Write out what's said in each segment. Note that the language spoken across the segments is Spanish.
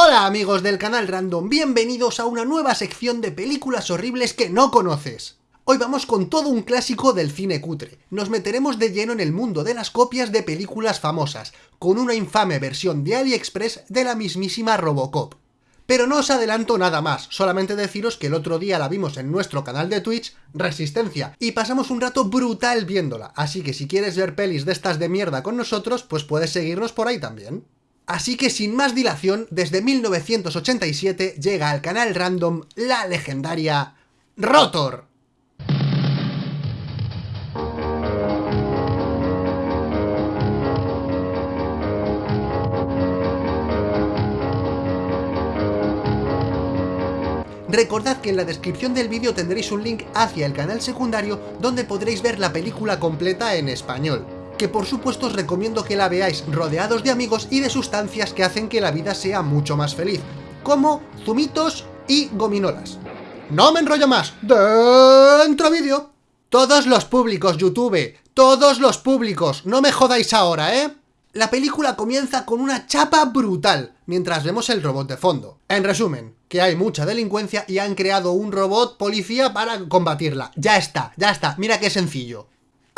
Hola amigos del canal Random, bienvenidos a una nueva sección de películas horribles que no conoces. Hoy vamos con todo un clásico del cine cutre. Nos meteremos de lleno en el mundo de las copias de películas famosas, con una infame versión de AliExpress de la mismísima Robocop. Pero no os adelanto nada más, solamente deciros que el otro día la vimos en nuestro canal de Twitch, Resistencia, y pasamos un rato brutal viéndola, así que si quieres ver pelis de estas de mierda con nosotros, pues puedes seguirnos por ahí también. Así que sin más dilación, desde 1987 llega al canal random la legendaria Rotor. Recordad que en la descripción del vídeo tendréis un link hacia el canal secundario donde podréis ver la película completa en español que por supuesto os recomiendo que la veáis rodeados de amigos y de sustancias que hacen que la vida sea mucho más feliz, como zumitos y gominolas. ¡No me enrollo más! ¡Dentro vídeo! Todos los públicos, YouTube, todos los públicos, no me jodáis ahora, ¿eh? La película comienza con una chapa brutal, mientras vemos el robot de fondo. En resumen, que hay mucha delincuencia y han creado un robot policía para combatirla. Ya está, ya está, mira qué sencillo.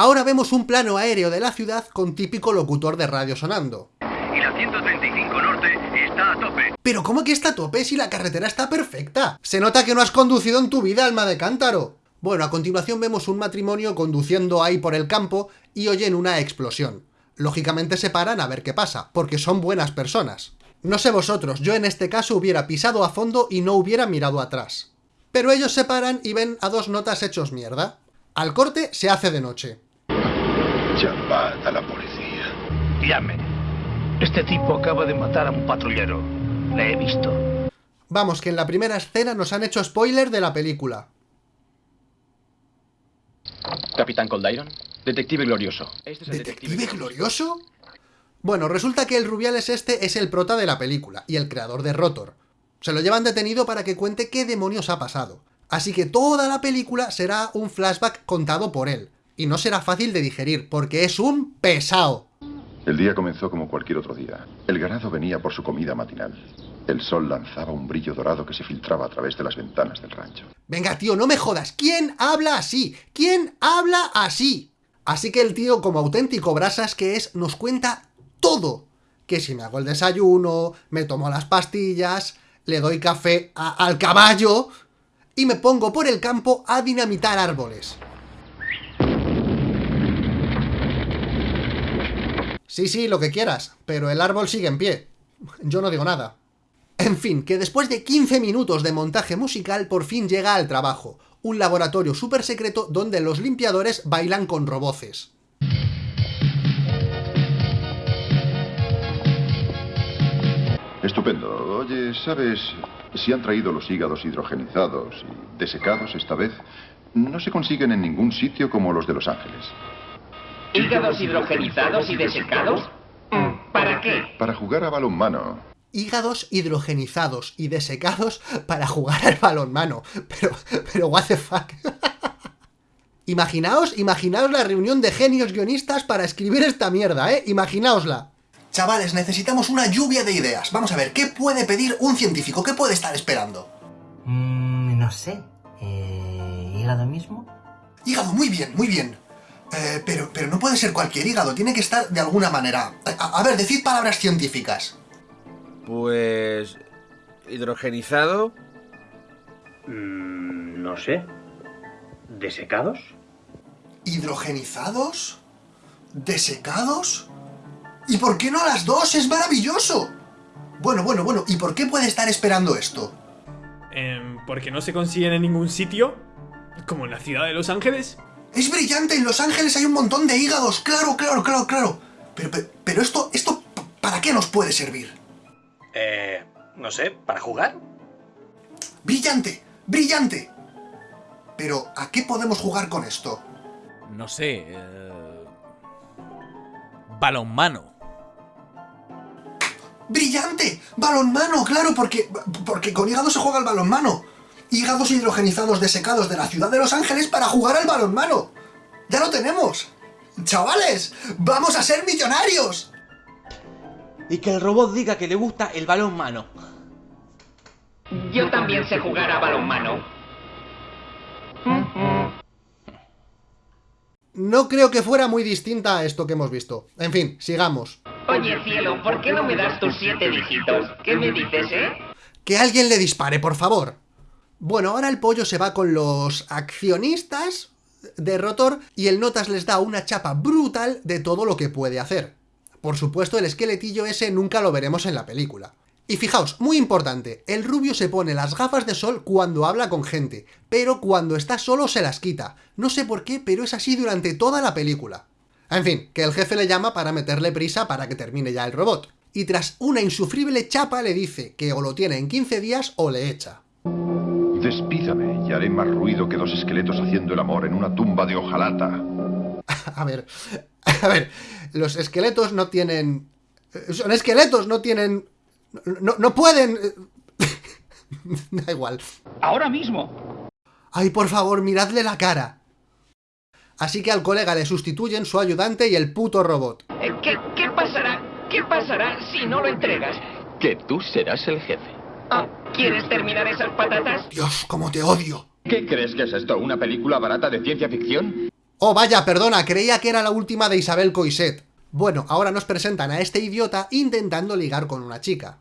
Ahora vemos un plano aéreo de la ciudad con típico locutor de radio sonando. Y la 135 Norte está a tope. Pero ¿cómo que está a tope si la carretera está perfecta? Se nota que no has conducido en tu vida, alma de cántaro. Bueno, a continuación vemos un matrimonio conduciendo ahí por el campo y oyen una explosión. Lógicamente se paran a ver qué pasa, porque son buenas personas. No sé vosotros, yo en este caso hubiera pisado a fondo y no hubiera mirado atrás. Pero ellos se paran y ven a dos notas hechos mierda. Al corte se hace de noche. Llamad a la policía. Llame. Este tipo acaba de matar a un patrullero. Le he visto. Vamos, que en la primera escena nos han hecho spoiler de la película. Capitán Coldiron, detective glorioso. Este es el ¿Detective glorioso? Bueno, resulta que el Rubiales este es el prota de la película y el creador de Rotor. Se lo llevan detenido para que cuente qué demonios ha pasado. Así que toda la película será un flashback contado por él, y no será fácil de digerir, porque es un pesado. El día comenzó como cualquier otro día. El ganado venía por su comida matinal. El sol lanzaba un brillo dorado que se filtraba a través de las ventanas del rancho. Venga, tío, no me jodas. ¿Quién habla así? ¿Quién habla así? Así que el tío, como auténtico brasas que es, nos cuenta todo. Que si me hago el desayuno, me tomo las pastillas, le doy café al caballo y me pongo por el campo a dinamitar árboles. Sí, sí, lo que quieras, pero el árbol sigue en pie. Yo no digo nada. En fin, que después de 15 minutos de montaje musical por fin llega al trabajo, un laboratorio súper secreto donde los limpiadores bailan con roboces. Estupendo. Oye, ¿sabes si han traído los hígados hidrogenizados y desecados esta vez? No se consiguen en ningún sitio como los de Los Ángeles. ¿Hígados hidrogenizados y desecados? ¿Para qué? Para jugar a balonmano. Hígados hidrogenizados y desecados para jugar al balonmano. Pero, pero, what the fuck. imaginaos, imaginaos la reunión de genios guionistas para escribir esta mierda, ¿eh? Imaginaosla. Chavales, necesitamos una lluvia de ideas. Vamos a ver, ¿qué puede pedir un científico? ¿Qué puede estar esperando? Mm, no sé. Eh, ¿Hígado mismo? Hígado, muy bien, muy bien. Eh, pero, pero no puede ser cualquier hígado, tiene que estar de alguna manera. A, a ver, decid palabras científicas. Pues... hidrogenizado. Mm, no sé. ¿Desecados? ¿Hidrogenizados? ¿Desecados? ¿Y por qué no las dos? ¡Es maravilloso! Bueno, bueno, bueno, ¿y por qué puede estar esperando esto? Eh, ¿Porque no se consiguen en ningún sitio? ¿Como en la ciudad de Los Ángeles? ¡Es brillante! En Los Ángeles hay un montón de hígados. ¡Claro, claro, claro, claro! Pero, pero, pero esto, esto, ¿para qué nos puede servir? Eh... No sé, ¿para jugar? ¡Brillante! ¡Brillante! Pero, ¿a qué podemos jugar con esto? No sé... Eh... Balonmano. ¡Brillante! ¡Balonmano! Claro, porque, porque con hígado se juega al balonmano. Hígados hidrogenizados desecados de la ciudad de Los Ángeles para jugar al balonmano. ¡Ya lo tenemos! ¡Chavales! ¡Vamos a ser millonarios! Y que el robot diga que le gusta el balonmano. Yo también sé jugar a balonmano. No creo que fuera muy distinta a esto que hemos visto. En fin, sigamos. Oye, cielo, ¿por qué no me das tus siete dígitos? ¿Qué me dices, eh? Que alguien le dispare, por favor. Bueno, ahora el pollo se va con los accionistas de Rotor y el Notas les da una chapa brutal de todo lo que puede hacer. Por supuesto, el esqueletillo ese nunca lo veremos en la película. Y fijaos, muy importante, el rubio se pone las gafas de sol cuando habla con gente, pero cuando está solo se las quita. No sé por qué, pero es así durante toda la película. En fin, que el jefe le llama para meterle prisa para que termine ya el robot. Y tras una insufrible chapa le dice que o lo tiene en 15 días o le echa. Despídame y haré más ruido que dos esqueletos haciendo el amor en una tumba de hojalata. a ver, a ver, los esqueletos no tienen... Son esqueletos, no tienen no, no pueden... da igual. Ahora mismo. Ay, por favor, miradle la cara. Así que al colega le sustituyen su ayudante y el puto robot. Eh, ¿Qué, qué pasará? ¿Qué pasará si no lo entregas? Que tú serás el jefe. Ah, ¿Quieres terminar esas patatas? Dios, cómo te odio. ¿Qué crees que es esto? ¿Una película barata de ciencia ficción? Oh, vaya, perdona, creía que era la última de Isabel Coiset. Bueno, ahora nos presentan a este idiota intentando ligar con una chica.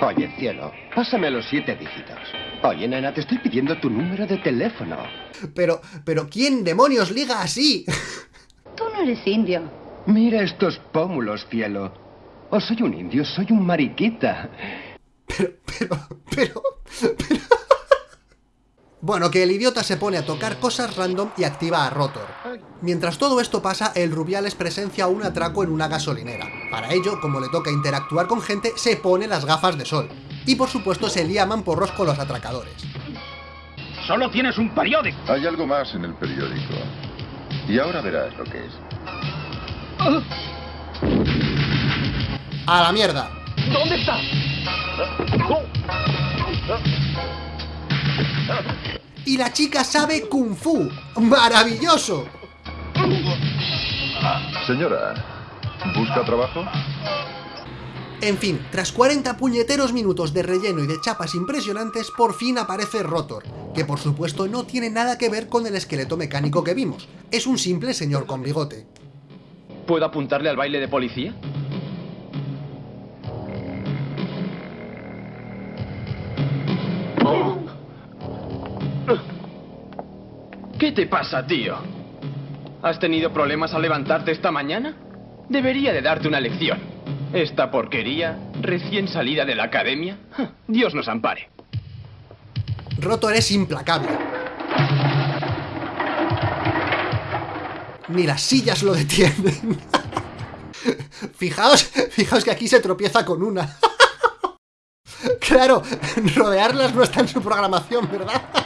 Oye, cielo, pásame los siete dígitos. Oye, nena, te estoy pidiendo tu número de teléfono. Pero, pero, ¿quién demonios liga así? Tú no eres indio. Mira estos pómulos, cielo. O soy un indio, soy un mariquita. Pero, pero, pero, pero... Bueno, que el idiota se pone a tocar cosas random y activa a Rotor. Mientras todo esto pasa, el Rubiales presencia un atraco en una gasolinera. Para ello, como le toca interactuar con gente, se pone las gafas de sol. Y por supuesto se lía porros con los atracadores. Solo tienes un periódico. Hay algo más en el periódico. Y ahora verás lo que es. ¡A la mierda! ¿Dónde está? Y la chica sabe Kung Fu. ¡Maravilloso! Señora, ¿busca trabajo? En fin, tras 40 puñeteros minutos de relleno y de chapas impresionantes, por fin aparece Rotor, que por supuesto no tiene nada que ver con el esqueleto mecánico que vimos, es un simple señor con bigote. ¿Puedo apuntarle al baile de policía? ¿Qué te pasa, tío? ¿Has tenido problemas al levantarte esta mañana? Debería de darte una lección. Esta porquería, recién salida de la academia, Dios nos ampare. Rotor es implacable. Ni las sillas lo detienen. fijaos, fijaos que aquí se tropieza con una. claro, rodearlas no está en su programación, ¿verdad?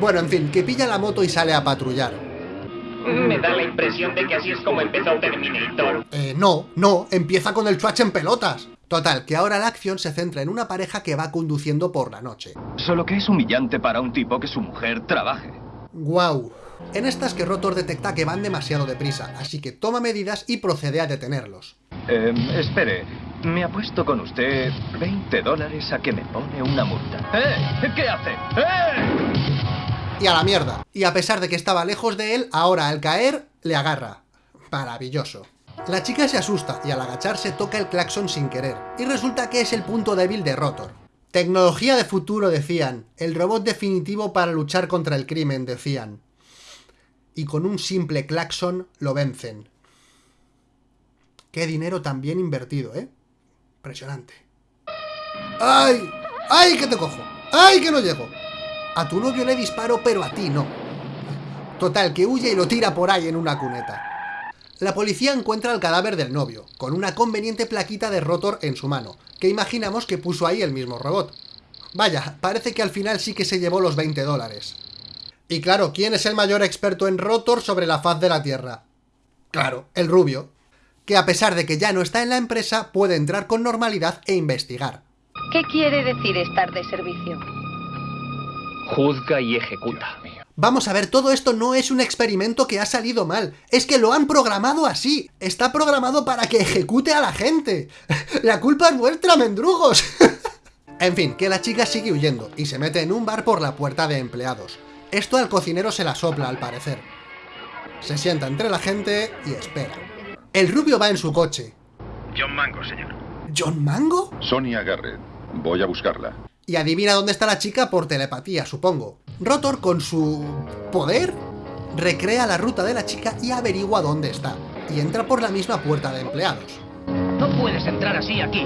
Bueno, en fin, que pilla la moto y sale a patrullar. Me da la impresión de que así es como empezó Terminator. Eh, no, no, empieza con el chuach en pelotas. Total, que ahora la acción se centra en una pareja que va conduciendo por la noche. Solo que es humillante para un tipo que su mujer trabaje. Guau. En estas que Rotor detecta que van demasiado deprisa, así que toma medidas y procede a detenerlos. Eh, espere, me apuesto con usted 20 dólares a que me pone una multa. ¡Eh! ¿Qué hace? ¡Eh! Y a la mierda. Y a pesar de que estaba lejos de él, ahora al caer, le agarra. Maravilloso. La chica se asusta y al agacharse toca el claxon sin querer, y resulta que es el punto débil de Rotor. Tecnología de futuro, decían. El robot definitivo para luchar contra el crimen, decían. Y con un simple claxon lo vencen. Qué dinero tan bien invertido, ¿eh? Impresionante. ¡Ay! ¡Ay, que te cojo! ¡Ay, que no llego! A tu novio le disparo, pero a ti no. Total, que huye y lo tira por ahí en una cuneta. La policía encuentra el cadáver del novio, con una conveniente plaquita de rotor en su mano, que imaginamos que puso ahí el mismo robot. Vaya, parece que al final sí que se llevó los 20 dólares. Y claro, ¿quién es el mayor experto en rotor sobre la faz de la Tierra? Claro, el rubio, que a pesar de que ya no está en la empresa, puede entrar con normalidad e investigar. ¿Qué quiere decir estar de servicio? Juzga y ejecuta. Vamos a ver, todo esto no es un experimento que ha salido mal, es que lo han programado así, está programado para que ejecute a la gente. La culpa es vuestra, mendrugos. En fin, que la chica sigue huyendo y se mete en un bar por la puerta de empleados. Esto al cocinero se la sopla, al parecer. Se sienta entre la gente y espera. El rubio va en su coche. John Mango, señor. ¿John Mango? Sonia Garrett. Voy a buscarla. Y adivina dónde está la chica por telepatía, supongo. Rotor, con su... poder, recrea la ruta de la chica y averigua dónde está. Y entra por la misma puerta de empleados. No puedes entrar así aquí.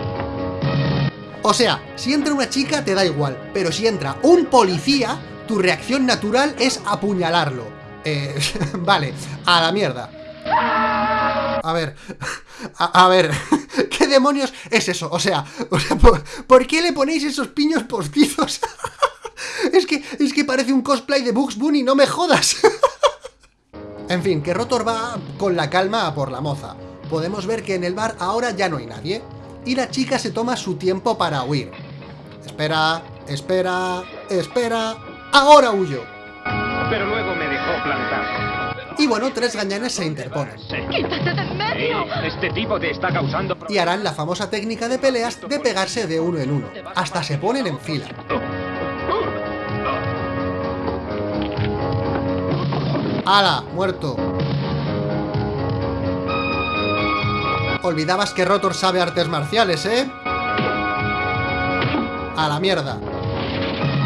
O sea, si entra una chica te da igual, pero si entra un policía, tu reacción natural es apuñalarlo. Eh, vale, a la mierda. A ver, a, ver, ¿qué demonios es eso? O sea, o sea ¿por, ¿por, qué le ponéis esos piños postizos? es que, es que parece un cosplay de Bugs Bunny, no me jodas. en fin, que Rotor va con la calma a por la moza. Podemos ver que en el bar ahora ya no hay nadie. Y la chica se toma su tiempo para huir. Espera, espera, espera... ¡Ahora huyo! Pero luego. Y bueno, tres gañanes se interponen. ¡Quítate de en medio! Este tipo te está causando... Y harán la famosa técnica de peleas de pegarse de uno en uno. Hasta se ponen en fila. ¡Hala! ¡Muerto! Olvidabas que Rotor sabe artes marciales, ¿eh? A la mierda.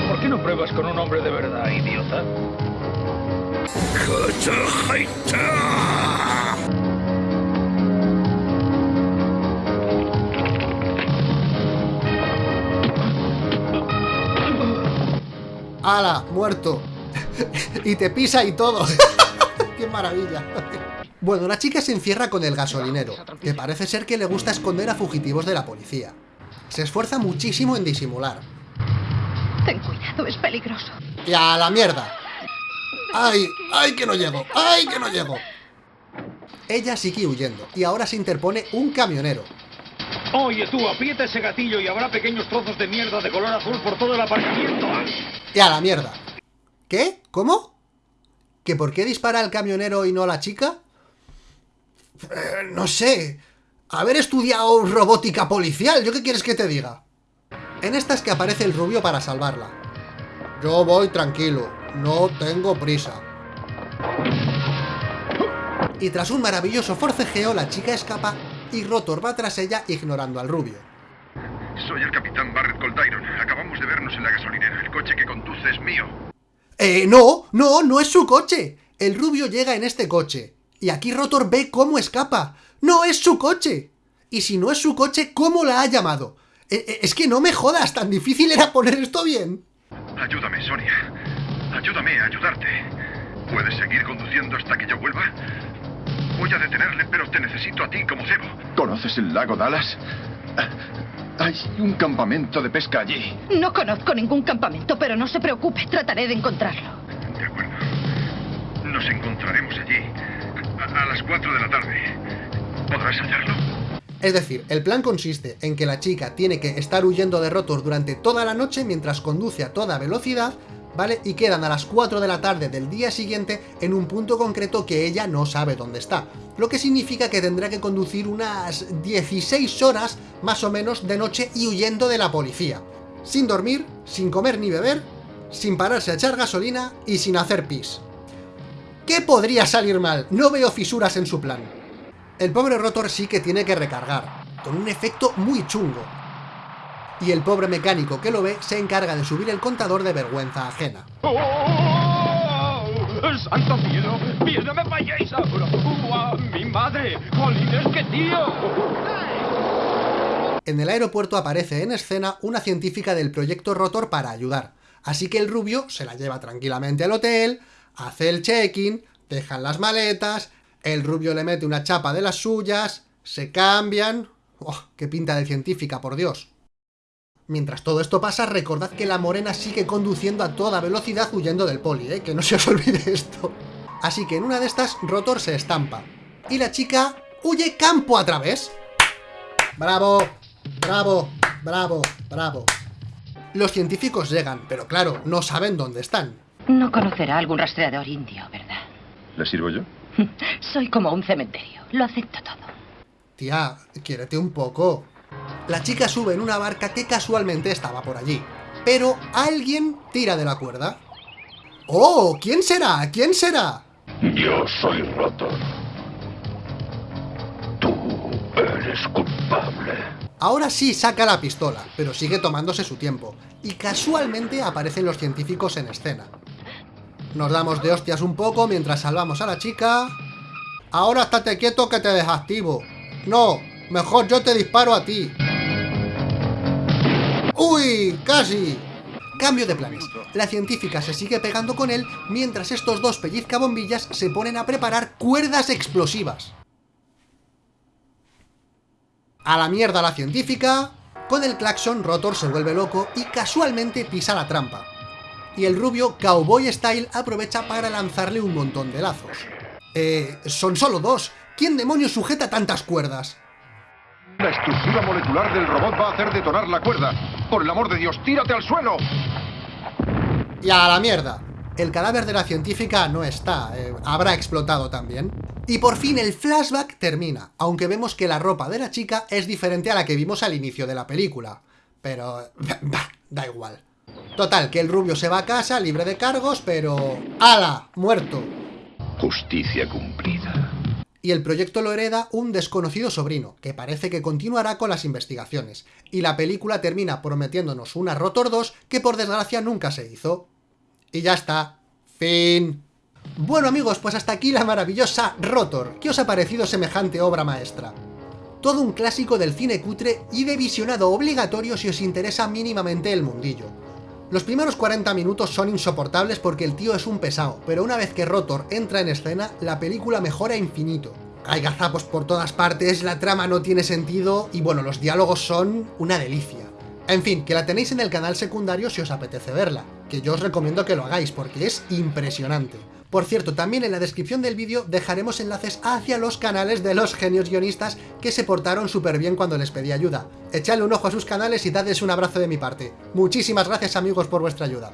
¿Por qué no pruebas con un hombre de verdad, idiota? ¡Hala! ¡Muerto! y te pisa y todo. ¡Qué maravilla! Bueno, la chica se encierra con el gasolinero, que parece ser que le gusta esconder a fugitivos de la policía. Se esfuerza muchísimo en disimular. Ten cuidado, es peligroso. ¡Y a la mierda! ¡Ay! ¡Ay que no llego! ¡Ay que no llego! Ella sigue huyendo, y ahora se interpone un camionero. Oye tú, aprieta ese gatillo y habrá pequeños trozos de mierda de color azul por todo el aparcamiento. ¡Y a la mierda! ¿Qué? ¿Cómo? ¿Que por qué dispara el camionero y no la chica? Eh, no sé. Haber estudiado robótica policial, ¿yo qué quieres que te diga? En esta es que aparece el rubio para salvarla. Yo voy tranquilo, no tengo prisa. Y tras un maravilloso forcejeo, la chica escapa y Rotor va tras ella ignorando al rubio. Soy el capitán Barrett Coltyron. Acabamos de vernos en la gasolinera. El coche que conduce es mío. Eh, no, no, no es su coche. El rubio llega en este coche. Y aquí Rotor ve cómo escapa. ¡No es su coche! Y si no es su coche, ¿cómo la ha llamado? Eh, es que no me jodas, tan difícil era poner esto bien. Ayúdame, Sonia. Ayúdame a ayudarte. ¿Puedes seguir conduciendo hasta que yo vuelva? Voy a detenerle, pero te necesito a ti como cebo. ¿Conoces el lago Dallas? Hay un campamento de pesca allí. No conozco ningún campamento, pero no se preocupe, trataré de encontrarlo. De acuerdo. Nos encontraremos allí a, a las 4 de la tarde. ¿Podrás hacerlo? Es decir, el plan consiste en que la chica tiene que estar huyendo de Rotor durante toda la noche mientras conduce a toda velocidad, ¿vale? Y quedan a las 4 de la tarde del día siguiente en un punto concreto que ella no sabe dónde está. Lo que significa que tendrá que conducir unas 16 horas, más o menos, de noche y huyendo de la policía. Sin dormir, sin comer ni beber, sin pararse a echar gasolina y sin hacer pis. ¿Qué podría salir mal? No veo fisuras en su plan. El pobre Rotor sí que tiene que recargar, con un efecto muy chungo. Y el pobre mecánico que lo ve se encarga de subir el contador de vergüenza ajena. ¡Oh! ¡Santo cielo! ¡Bien, no me falléis ahora! ¡Uh, ¡Mi madre! ¡Jolines, qué tío! En el aeropuerto aparece en escena una científica del proyecto Rotor para ayudar. Así que el rubio se la lleva tranquilamente al hotel, hace el check-in, dejan las maletas, el rubio le mete una chapa de las suyas, se cambian... ¡Oh, qué pinta de científica, por Dios! Mientras todo esto pasa, recordad que la morena sigue conduciendo a toda velocidad huyendo del poli, ¿eh? Que no se os olvide esto. Así que en una de estas, Rotor se estampa. Y la chica huye campo a través. ¡Bravo! ¡Bravo! ¡Bravo! ¡Bravo! Los científicos llegan, pero claro, no saben dónde están. No conocerá algún rastreador indio, ¿verdad? ¿Le sirvo yo? Soy como un cementerio. Lo acepto todo. Tía, quiérete un poco. La chica sube en una barca que casualmente estaba por allí. Pero alguien tira de la cuerda. ¡Oh! ¿Quién será? ¿Quién será? Yo soy Rotor. Tú eres culpable. Ahora sí saca la pistola, pero sigue tomándose su tiempo. Y casualmente aparecen los científicos en escena. Nos damos de hostias un poco mientras salvamos a la chica. Ahora estate quieto que te desactivo. No, mejor yo te disparo a ti. ¡Uy! ¡Casi! Cambio de planes. La científica se sigue pegando con él mientras estos dos pellizcabombillas se ponen a preparar cuerdas explosivas. A la mierda la científica... Con el claxon, Rotor se vuelve loco y casualmente pisa la trampa. Y el rubio, Cowboy Style, aprovecha para lanzarle un montón de lazos. Eh, son solo dos. ¿Quién demonios sujeta tantas cuerdas? La estructura molecular del robot va a hacer detonar la cuerda. Por el amor de Dios, tírate al suelo. Y a la mierda. El cadáver de la científica no está, eh, habrá explotado también. Y por fin el flashback termina, aunque vemos que la ropa de la chica es diferente a la que vimos al inicio de la película. Pero... bah, da igual. Total, que el rubio se va a casa libre de cargos, pero... ¡Hala! Muerto. Justicia cumplida. Y el proyecto lo hereda un desconocido sobrino, que parece que continuará con las investigaciones. Y la película termina prometiéndonos una Rotor 2 que por desgracia nunca se hizo. Y ya está. Fin. Bueno amigos, pues hasta aquí la maravillosa Rotor. ¿Qué os ha parecido semejante obra maestra? Todo un clásico del cine cutre y de visionado obligatorio si os interesa mínimamente el mundillo. Los primeros 40 minutos son insoportables porque el tío es un pesado, pero una vez que Rotor entra en escena, la película mejora infinito. Hay gazapos por todas partes, la trama no tiene sentido y bueno, los diálogos son una delicia. En fin, que la tenéis en el canal secundario si os apetece verla, que yo os recomiendo que lo hagáis porque es impresionante. Por cierto, también en la descripción del vídeo dejaremos enlaces hacia los canales de los genios guionistas que se portaron súper bien cuando les pedí ayuda. Echadle un ojo a sus canales y dadles un abrazo de mi parte. Muchísimas gracias amigos por vuestra ayuda.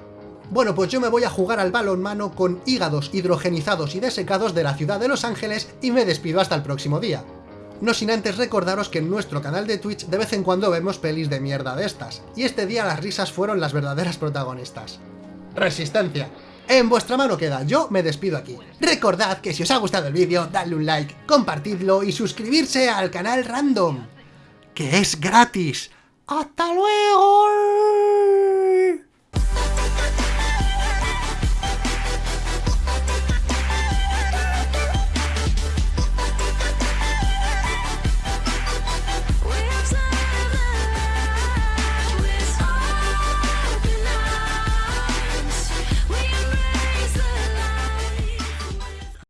Bueno, pues yo me voy a jugar al balonmano con hígados hidrogenizados y desecados de la ciudad de Los Ángeles y me despido hasta el próximo día. No sin antes recordaros que en nuestro canal de Twitch de vez en cuando vemos pelis de mierda de estas, y este día las risas fueron las verdaderas protagonistas. Resistencia. En vuestra mano queda, yo me despido aquí. Recordad que si os ha gustado el vídeo, dadle un like, compartidlo y suscribirse al canal Random, que es gratis. ¡Hasta luego!